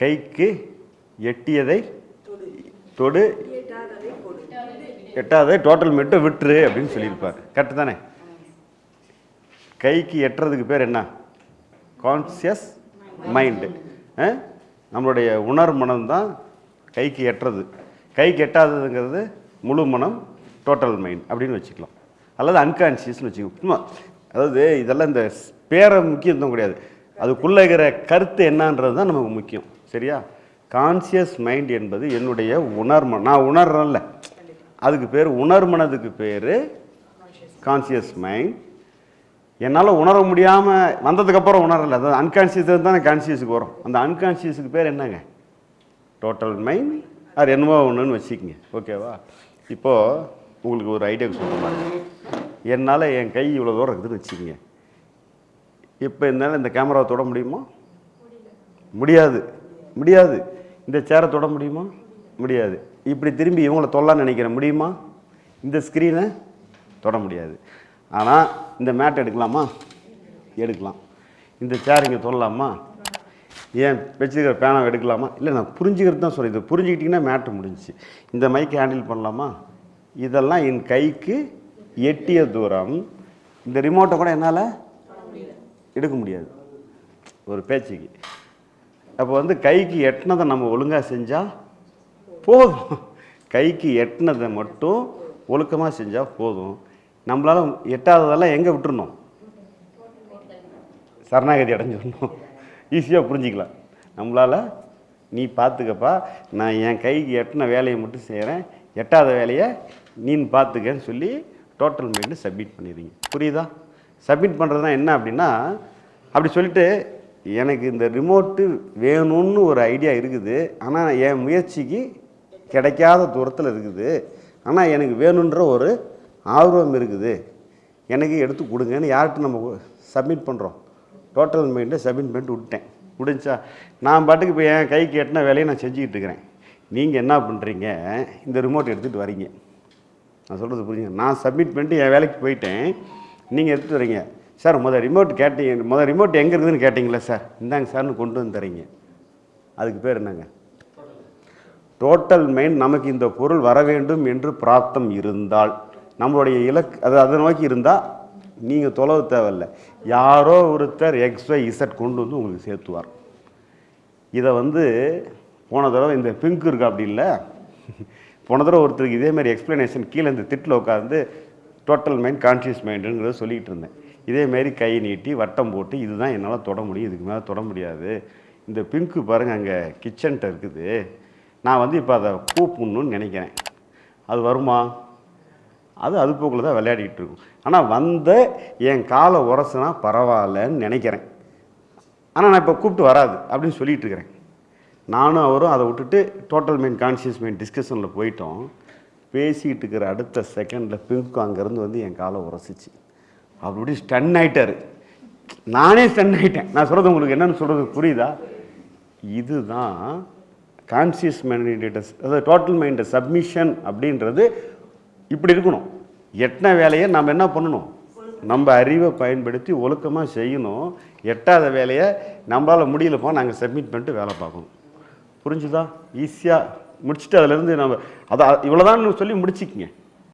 கைக்கு எட்டியதை தொடு. எட்டாவதை டோட்டல் மட்டும் விட்டுரு அப்படின்னு சொல்லியிருப்பார். கரெக்டு தானே? கைக்கு எட்டுறதுக்கு பேர் என்ன? கான்சியஸ் மைண்டு நம்மளுடைய உணர் மனம் தான் கைக்கு எட்டுறது. கைக்கு எட்டாததுங்கிறது முழு மனம் டோட்டல் மைண்ட் அப்படின்னு வச்சுக்கலாம். அல்லது அன்கான்சியஸ்னு வச்சுக்கலாம் சும்மா அதாவது இதெல்லாம் இந்த பேரை முக்கியத்துவம் கிடையாது. அதுக்குள்ளே இருக்கிற கருத்து என்னன்றது தான் நமக்கு முக்கியம். சரியா? கான்சியஸ் மைண்ட் என்பது என்னுடைய உணர்ம நான் உணர்றேன்ல. அதுக்கு பேர் உணர்மனதுக்கு பேர் கான்சியஸ் மைண்ட் என்னால் உணர முடியாமல் வந்ததுக்கப்புறம் உணரல. அதாவது அன்கான்சியஸ் தானே கான்சியஸுக்கு வரும். அந்த அன்கான்சியஸுக்கு பேர் என்னங்க? டோட்டல் மைண்ட் அது என்னவோ ஒன்றுன்னு வச்சுக்கோங்க. ஓகேவா இப்போது உங்களுக்கு ஒரு ஐடியா சொல்கிற மாதிரி என்னால் என் கை இவ்வளோ தூரம் இருக்குதுன்னு வச்சுக்கோங்க. இப்போ என்னால் இந்த கேமராவை தொட முடியுமா? முடியாது. முடியாது. இந்த சேரை தொட முடியுமா? முடியாது. இப்படி திரும்பி இவங்கள தொல்லலாம்னு நினைக்கிறேன். முடியுமா? இந்த ஸ்க்ரீனை தொட முடியாது. ஆனால் இந்த மேட் எடுக்கலாமா? எடுக்கலாம். இந்த சேர் இங்கே தொடலாமா? ஏன் வச்சுக்கிற பேனாவை எடுக்கலாமா? இல்லை நான் புரிஞ்சுக்கிறது தான் சொல்கிறேன் இது புரிஞ்சுக்கிட்டிங்கன்னா மேட்டு முடிஞ்சுச்சு. இந்த மைக் ஹேண்டில் பண்ணலாமா? இதெல்லாம் என் கைக்கு எட்டிய தூரம். இந்த ரிமோட்டை கூட என்னால் எடுக்க முடியாது. ஒரு பேச்சுக்கு. அப்போ வந்து கைக்கு எட்டினதை நம்ம ஒழுங்காக செஞ்சால் போதும். கைக்கு எட்டினதை மட்டும் ஒழுக்கமாக செஞ்சால் போதும். நம்மளால் எட்டாததெல்லாம் எங்கே விட்டுருணும் சரணாகதி அடைஞ்சிடணும் ஈஸியாக புரிஞ்சிக்கலாம். நம்மளால் நீ பார்த்துக்கப்பா நான் என் கைக்கு எட்டின வேலையை மட்டும் செய்கிறேன் எட்டாத வேலையை நீன்னு பார்த்துக்கன்னு சொல்லி டோட்டல் மைண்டு சப்மிட் பண்ணிடுறீங்க. புரியுதா? சப்மிட் பண்ணுறதுனா என்ன அப்படின்னா அப்படி சொல்லிட்டு எனக்கு இந்த ரிமோட்டு வேணும்னு ஒரு ஐடியா இருக்குது. ஆனால் என் முயற்சிக்கு கிடைக்காத தூரத்தில் இருக்குது. ஆனால் எனக்கு வேணுன்ற ஒரு ஆர்வம் இருக்குது. எனக்கு எடுத்து கொடுங்கன்னு யார்கிட்ட நம்ம சப்மிட் பண்ணுறோம் டோட்டல் மைண்டை சப்மிட் பண்ணிட்டு விட்டேன் முடிஞ்சா நான் பாட்டுக்கு இப்போ என் கைக்கு எட்டின வேலையை நான் செஞ்சுக்கிட்டு இருக்கிறேன். நீங்கள் என்ன பண்ணுறீங்க இந்த ரிமோட் எடுத்துகிட்டு வரீங்க. நான் சொல்கிறது புரியுங்க நான் சப்மிட் பண்ணிட்டு என் வேலைக்கு போயிட்டேன். நீங்கள் எடுத்துகிட்டு வரீங்க. சார் முதல் ரிமோட் கேட்டீங்க. முதல் ரிமோட் எங்கே இருக்குதுன்னு கேட்டிங்களா சார். இந்தாங்க சார்னு கொண்டு வந்து தரீங்க. அதுக்கு பேர் என்னங்க? டோட்டல் மைண்ட் நமக்கு இந்த பொருள் வர வேண்டும் என்று பிராப்தம் இருந்தால் நம்மளுடைய இலக்கு அது அதை நோக்கி இருந்தால் நீங்கள் தொலைவு தேவையில்லை. யாரோ ஒருத்தர் எக்ஸ் ஒய் இசட் கொண்டு வந்து உங்களுக்கு சேர்த்துவார். இதை வந்து போன தடவை இந்த பிங்க் இருக்கு அப்படி இல்லை. போன தடவை ஒருத்தருக்கு இதேமாதிரி எக்ஸ்ப்ளனேஷன் கீழே இந்த திட்டில் உட்காந்து டோட்டல் மைண்ட் கான்ஷியஸ் மைண்டுங்கிறத சொல்லிகிட்டு இருந்தேன். இதேமாரி கை நீட்டி வட்டம் போட்டு இதுதான் என்னால் தொட முடியும் இதுக்கு மேலே தொட முடியாது. இந்த பிங்க்கு பாருங்கள் அங்கே கிச்சன்ட்ட இருக்குது. நான் வந்து இப்போ அதை கூப்பிடணும்னு நினைக்கிறேன். அது வருமா? அது அது போக்கில் தான் விளையாடிட்டு இருக்கும். ஆனால் வந்த என் காலை உரசுனா பரவாயில்லன்னு நினைக்கிறேன். ஆனால் நான் இப்போ கூப்பிட்டு வராது அப்படின்னு சொல்லிகிட்டு இருக்கிறேன். நானும் அவரும் அதை விட்டுட்டு டோட்டல் மெயின் கான்ஷியஸ் மெயின் டிஸ்கஷனில் போயிட்டோம். பேசிக்கிட்டு இருக்கிற அடுத்த செகண்டில் பிங்க்கு அங்கேருந்து வந்து என் காலை உரசிச்சு. அப்படி ஸ்டன் ஆயிட்டாரு. நானே ஸ்டன் ஆயிட்டேன். நான் சொல்கிறது உங்களுக்கு என்னன்னு சொல்கிறது புரியுதா? இதுதான் கான்சியஸ் மைண்ட் அதாவது டோட்டல் மைண்ட் சப்மிஷன் அப்படின்றது இப்படி இருக்கணும். எட்டின வேலையை நம்ம என்ன பண்ணணும்? நம்ம அறிவை பயன்படுத்தி ஒழுக்கமாக செய்யணும். எட்டாத வேலையை நம்மளால் முடியலப்போ நாங்கள் சப்மிட் பண்ணிட்டு வேலை பார்க்கணும். புரிஞ்சுதா? ஈஸியாக முடிச்சுட்டு அதுலேருந்து நம்ம அதை இவ்வளோதான் சொல்லி முடிச்சுக்கிங்க.